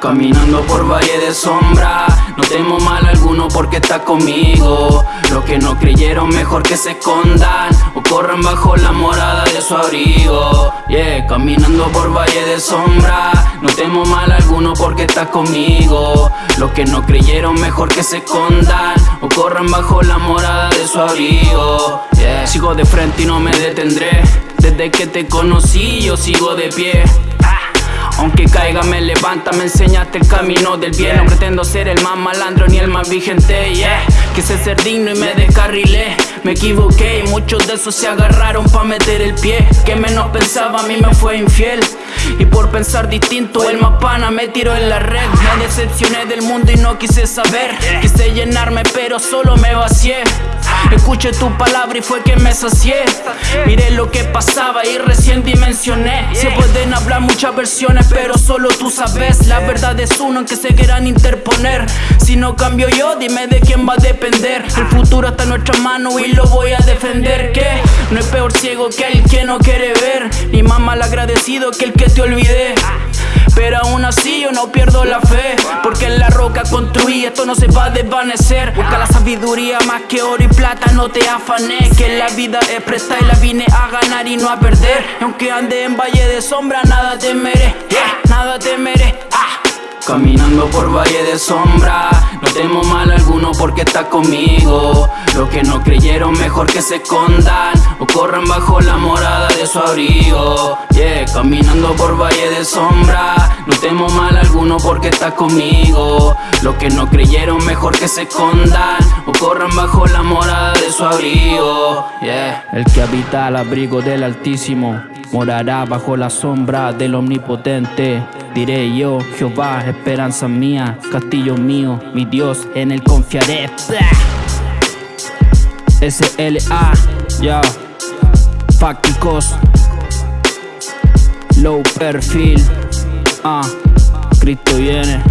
Caminando por valle de sombra, no temo mal alguno porque está conmigo. Los que no creyeron mejor que se escondan o corran bajo la morada de su abrigo. Yeah, caminando por valle de sombra, no temo mal alguno porque está conmigo. Los que no creyeron mejor que se escondan o corran bajo la morada de su abrigo. Yeah, sigo de frente y no me detendré. Desde que te conocí yo sigo de pie. Aunque caiga me levanta, me enseñaste el camino del bien. No pretendo ser el más malandro ni el más vigente, yeah. Quise ser digno y me descarrilé. Me equivoqué y muchos de esos se agarraron pa' meter el pie. Que menos pensaba a mí me fue infiel. Y por pensar distinto el más pana me tiró en la red. Me decepcioné del mundo y no quise saber. Quise llenarme pero solo me vacié Escuché tu palabra y fue que me sacié. Miré lo que pasaba y recién dimensioné. Se pueden hablar muchas versiones pero solo tú sabes. La verdad es uno en que se quieran interponer. Si no cambio yo dime de quién va a depender. El futuro está en nuestra mano y lo voy a defender. Que no es peor ciego que el que no quiere ver. Ni más mal agradecido que el que te olvidé. Pero aún así yo no pierdo la fe Porque en la roca construí, esto no se va a desvanecer. Busca la sabiduría más que oro y plata, no te afanes. Que la vida es presta y la vine a ganar y no a perder. Y aunque ande en valle de sombra, nada temeré Nada temeré ah. Caminando por valle de sombra No temo mal alguno porque está conmigo. Los que no creyeron mejor que se escondan O corran bajo la morada de su abrigo. Yeah, caminando por valle de sombra No temo mal alguno porque está conmigo. Los que no creyeron mejor que se escondan O corran bajo la morada de su abrigo. Yeah, el que habita al abrigo del Altísimo Morará bajo la sombra del Omnipotente. Diré yo, Jehová, esperanza mía, castillo mío, mi Dios, en él confiaré. S-L-A, ya, fácticos, low perfil, ah, Cristo viene.